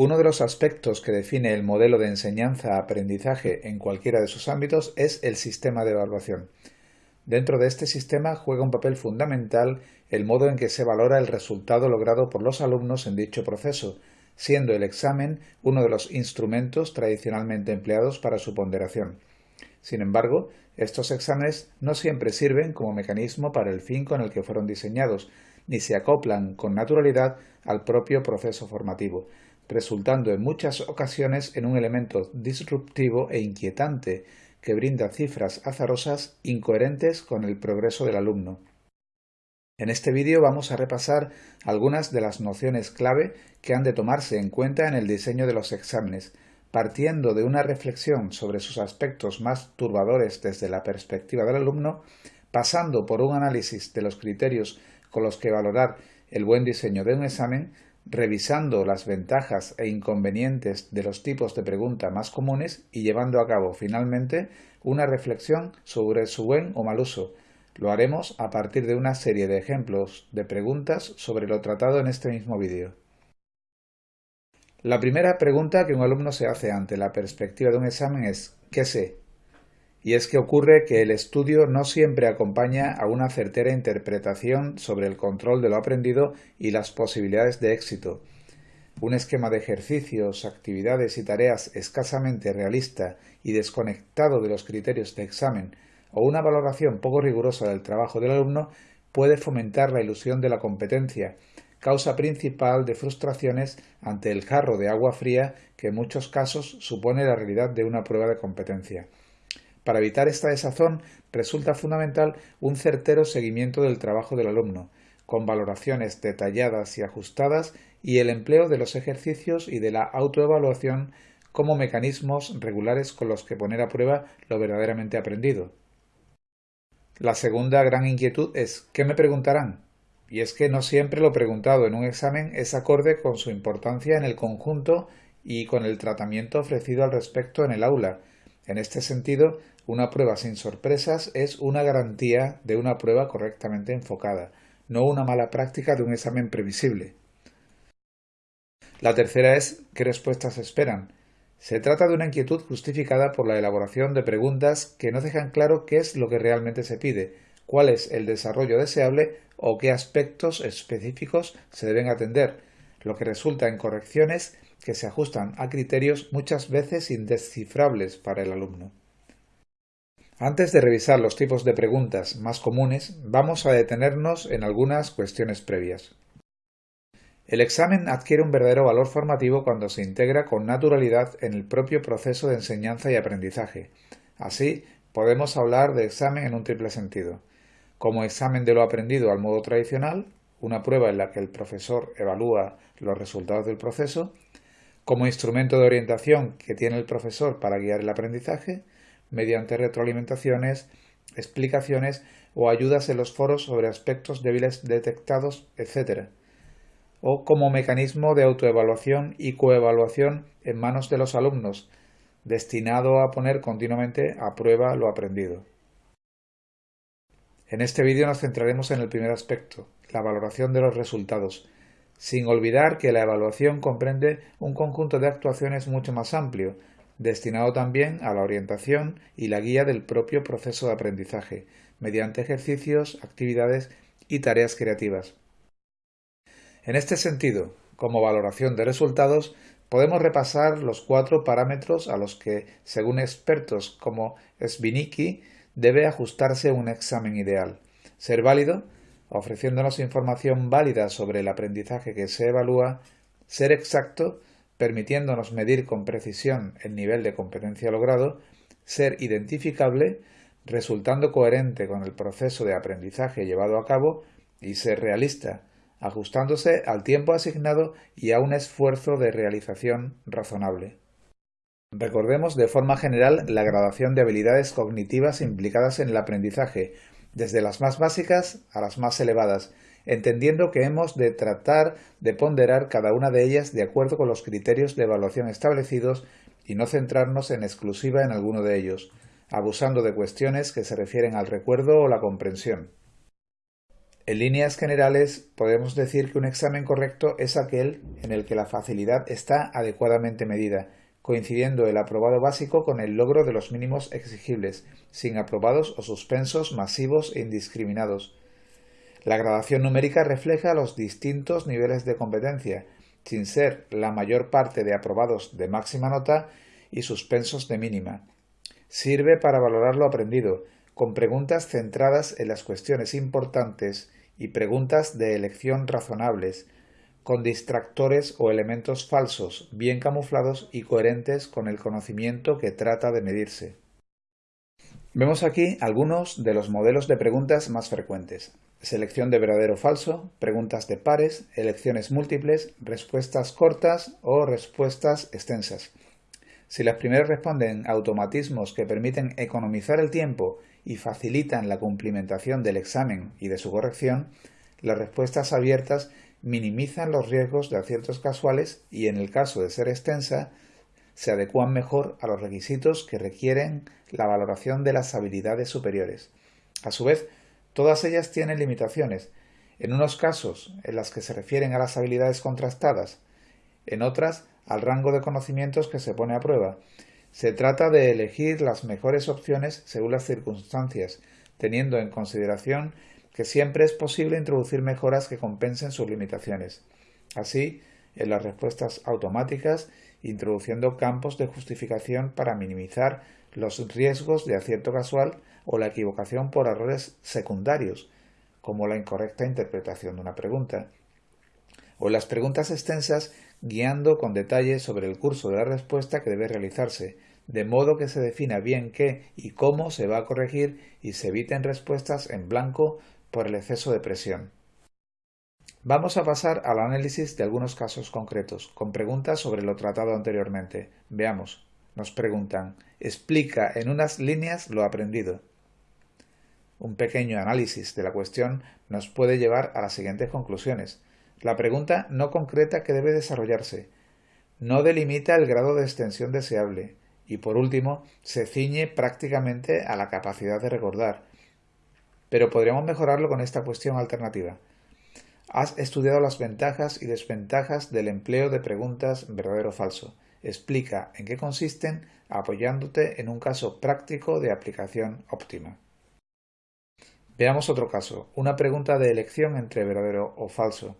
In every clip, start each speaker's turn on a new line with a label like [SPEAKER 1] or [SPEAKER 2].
[SPEAKER 1] Uno de los aspectos que define el modelo de enseñanza-aprendizaje en cualquiera de sus ámbitos es el sistema de evaluación. Dentro de este sistema juega un papel fundamental el modo en que se valora el resultado logrado por los alumnos en dicho proceso, siendo el examen uno de los instrumentos tradicionalmente empleados para su ponderación. Sin embargo, estos exámenes no siempre sirven como mecanismo para el fin con el que fueron diseñados, ni se acoplan con naturalidad al propio proceso formativo, resultando en muchas ocasiones en un elemento disruptivo e inquietante que brinda cifras azarosas incoherentes con el progreso del alumno. En este vídeo vamos a repasar algunas de las nociones clave que han de tomarse en cuenta en el diseño de los exámenes, partiendo de una reflexión sobre sus aspectos más turbadores desde la perspectiva del alumno, pasando por un análisis de los criterios con los que valorar el buen diseño de un examen, revisando las ventajas e inconvenientes de los tipos de pregunta más comunes y llevando a cabo finalmente una reflexión sobre su buen o mal uso. Lo haremos a partir de una serie de ejemplos de preguntas sobre lo tratado en este mismo vídeo. La primera pregunta que un alumno se hace ante la perspectiva de un examen es ¿qué sé? Y es que ocurre que el estudio no siempre acompaña a una certera interpretación sobre el control de lo aprendido y las posibilidades de éxito. Un esquema de ejercicios, actividades y tareas escasamente realista y desconectado de los criterios de examen o una valoración poco rigurosa del trabajo del alumno puede fomentar la ilusión de la competencia, causa principal de frustraciones ante el jarro de agua fría que en muchos casos supone la realidad de una prueba de competencia. Para evitar esta desazón resulta fundamental un certero seguimiento del trabajo del alumno, con valoraciones detalladas y ajustadas y el empleo de los ejercicios y de la autoevaluación como mecanismos regulares con los que poner a prueba lo verdaderamente aprendido. La segunda gran inquietud es ¿qué me preguntarán? Y es que no siempre lo preguntado en un examen es acorde con su importancia en el conjunto y con el tratamiento ofrecido al respecto en el aula. En este sentido, una prueba sin sorpresas es una garantía de una prueba correctamente enfocada, no una mala práctica de un examen previsible. La tercera es ¿qué respuestas esperan? Se trata de una inquietud justificada por la elaboración de preguntas que no dejan claro qué es lo que realmente se pide, cuál es el desarrollo deseable o qué aspectos específicos se deben atender, lo que resulta en correcciones que se ajustan a criterios muchas veces indescifrables para el alumno. Antes de revisar los tipos de preguntas más comunes, vamos a detenernos en algunas cuestiones previas. El examen adquiere un verdadero valor formativo cuando se integra con naturalidad en el propio proceso de enseñanza y aprendizaje. Así, podemos hablar de examen en un triple sentido. Como examen de lo aprendido al modo tradicional, una prueba en la que el profesor evalúa los resultados del proceso, como instrumento de orientación que tiene el profesor para guiar el aprendizaje, mediante retroalimentaciones, explicaciones o ayudas en los foros sobre aspectos débiles detectados, etc. O como mecanismo de autoevaluación y coevaluación en manos de los alumnos, destinado a poner continuamente a prueba lo aprendido. En este vídeo nos centraremos en el primer aspecto, la valoración de los resultados, sin olvidar que la evaluación comprende un conjunto de actuaciones mucho más amplio, destinado también a la orientación y la guía del propio proceso de aprendizaje, mediante ejercicios, actividades y tareas creativas. En este sentido, como valoración de resultados, podemos repasar los cuatro parámetros a los que, según expertos como Svinicki, debe ajustarse un examen ideal. Ser válido, ofreciéndonos información válida sobre el aprendizaje que se evalúa, ser exacto, permitiéndonos medir con precisión el nivel de competencia logrado, ser identificable, resultando coherente con el proceso de aprendizaje llevado a cabo y ser realista, ajustándose al tiempo asignado y a un esfuerzo de realización razonable. Recordemos de forma general la gradación de habilidades cognitivas implicadas en el aprendizaje, desde las más básicas a las más elevadas, entendiendo que hemos de tratar de ponderar cada una de ellas de acuerdo con los criterios de evaluación establecidos y no centrarnos en exclusiva en alguno de ellos, abusando de cuestiones que se refieren al recuerdo o la comprensión. En líneas generales, podemos decir que un examen correcto es aquel en el que la facilidad está adecuadamente medida, coincidiendo el aprobado básico con el logro de los mínimos exigibles, sin aprobados o suspensos masivos e indiscriminados. La gradación numérica refleja los distintos niveles de competencia, sin ser la mayor parte de aprobados de máxima nota y suspensos de mínima. Sirve para valorar lo aprendido, con preguntas centradas en las cuestiones importantes y preguntas de elección razonables, con distractores o elementos falsos, bien camuflados y coherentes con el conocimiento que trata de medirse. Vemos aquí algunos de los modelos de preguntas más frecuentes. Selección de verdadero o falso, preguntas de pares, elecciones múltiples, respuestas cortas o respuestas extensas. Si las primeras responden a automatismos que permiten economizar el tiempo y facilitan la cumplimentación del examen y de su corrección, las respuestas abiertas minimizan los riesgos de aciertos casuales y, en el caso de ser extensa, se adecuan mejor a los requisitos que requieren la valoración de las habilidades superiores. A su vez, todas ellas tienen limitaciones, en unos casos en las que se refieren a las habilidades contrastadas, en otras al rango de conocimientos que se pone a prueba, se trata de elegir las mejores opciones según las circunstancias, teniendo en consideración que siempre es posible introducir mejoras que compensen sus limitaciones. Así, en las respuestas automáticas, introduciendo campos de justificación para minimizar los riesgos de acierto casual o la equivocación por errores secundarios, como la incorrecta interpretación de una pregunta. O las preguntas extensas, guiando con detalle sobre el curso de la respuesta que debe realizarse, de modo que se defina bien qué y cómo se va a corregir y se eviten respuestas en blanco por el exceso de presión. Vamos a pasar al análisis de algunos casos concretos, con preguntas sobre lo tratado anteriormente. Veamos. Nos preguntan, explica en unas líneas lo aprendido. Un pequeño análisis de la cuestión nos puede llevar a las siguientes conclusiones. La pregunta no concreta que debe desarrollarse. No delimita el grado de extensión deseable y por último se ciñe prácticamente a la capacidad de recordar. Pero podríamos mejorarlo con esta cuestión alternativa. Has estudiado las ventajas y desventajas del empleo de preguntas verdadero o falso. Explica en qué consisten apoyándote en un caso práctico de aplicación óptima. Veamos otro caso, una pregunta de elección entre verdadero o falso.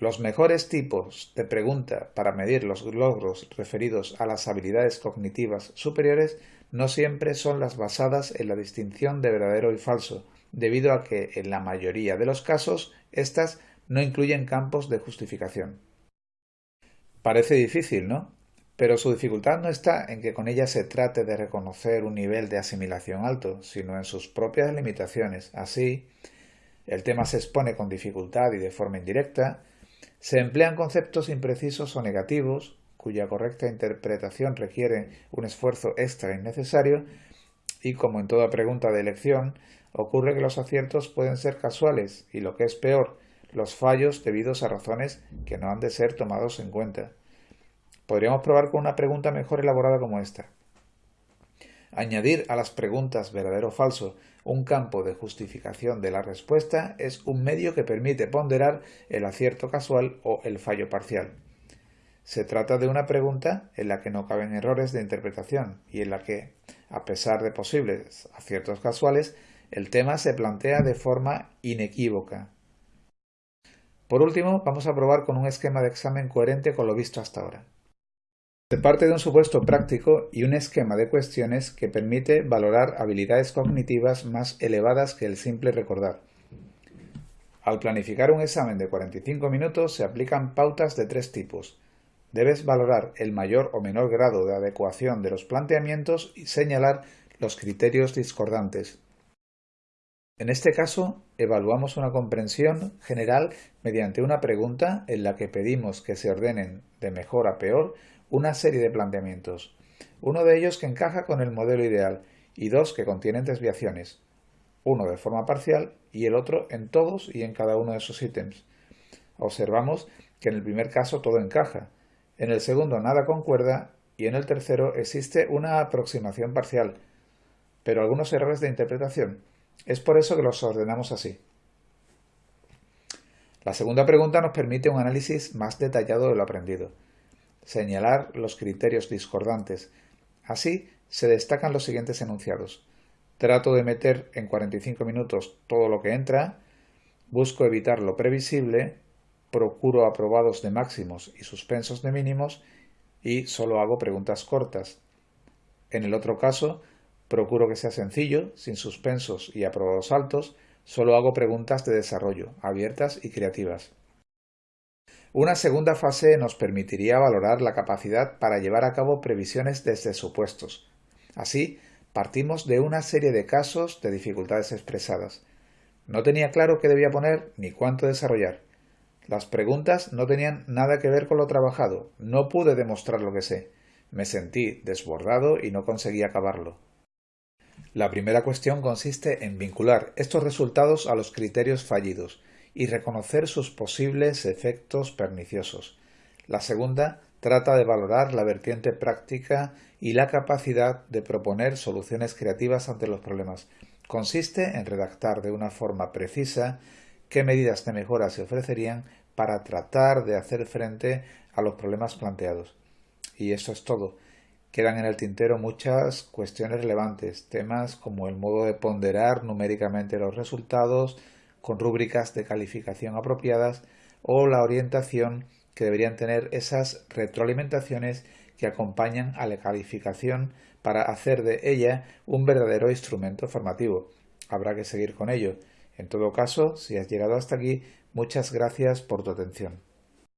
[SPEAKER 1] Los mejores tipos de pregunta para medir los logros referidos a las habilidades cognitivas superiores no siempre son las basadas en la distinción de verdadero y falso, debido a que en la mayoría de los casos éstas no incluyen campos de justificación. Parece difícil, ¿no? Pero su dificultad no está en que con ella se trate de reconocer un nivel de asimilación alto, sino en sus propias limitaciones. Así, el tema se expone con dificultad y de forma indirecta, se emplean conceptos imprecisos o negativos, cuya correcta interpretación requiere un esfuerzo extra innecesario, y como en toda pregunta de elección, ocurre que los aciertos pueden ser casuales y lo que es peor, los fallos debidos a razones que no han de ser tomados en cuenta. Podríamos probar con una pregunta mejor elaborada como esta. Añadir a las preguntas verdadero o falso un campo de justificación de la respuesta es un medio que permite ponderar el acierto casual o el fallo parcial. Se trata de una pregunta en la que no caben errores de interpretación y en la que, a pesar de posibles aciertos casuales, el tema se plantea de forma inequívoca. Por último, vamos a probar con un esquema de examen coherente con lo visto hasta ahora. Se parte de un supuesto práctico y un esquema de cuestiones que permite valorar habilidades cognitivas más elevadas que el simple recordar. Al planificar un examen de 45 minutos se aplican pautas de tres tipos. Debes valorar el mayor o menor grado de adecuación de los planteamientos y señalar los criterios discordantes. En este caso, evaluamos una comprensión general mediante una pregunta en la que pedimos que se ordenen de mejor a peor una serie de planteamientos, uno de ellos que encaja con el modelo ideal y dos que contienen desviaciones, uno de forma parcial y el otro en todos y en cada uno de esos ítems. Observamos que en el primer caso todo encaja, en el segundo nada concuerda y en el tercero existe una aproximación parcial, pero algunos errores de interpretación. Es por eso que los ordenamos así. La segunda pregunta nos permite un análisis más detallado de lo aprendido. Señalar los criterios discordantes. Así se destacan los siguientes enunciados. Trato de meter en 45 minutos todo lo que entra, busco evitar lo previsible, procuro aprobados de máximos y suspensos de mínimos y solo hago preguntas cortas. En el otro caso, procuro que sea sencillo, sin suspensos y aprobados altos, Solo hago preguntas de desarrollo, abiertas y creativas. Una segunda fase nos permitiría valorar la capacidad para llevar a cabo previsiones desde supuestos. Así, partimos de una serie de casos de dificultades expresadas. No tenía claro qué debía poner ni cuánto desarrollar. Las preguntas no tenían nada que ver con lo trabajado. No pude demostrar lo que sé. Me sentí desbordado y no conseguí acabarlo. La primera cuestión consiste en vincular estos resultados a los criterios fallidos y reconocer sus posibles efectos perniciosos. La segunda trata de valorar la vertiente práctica y la capacidad de proponer soluciones creativas ante los problemas. Consiste en redactar de una forma precisa qué medidas de mejora se ofrecerían para tratar de hacer frente a los problemas planteados. Y eso es todo. Quedan en el tintero muchas cuestiones relevantes, temas como el modo de ponderar numéricamente los resultados con rúbricas de calificación apropiadas o la orientación que deberían tener esas retroalimentaciones que acompañan a la calificación para hacer de ella un verdadero instrumento formativo. Habrá que seguir con ello. En todo caso, si has llegado hasta aquí, muchas gracias por tu atención.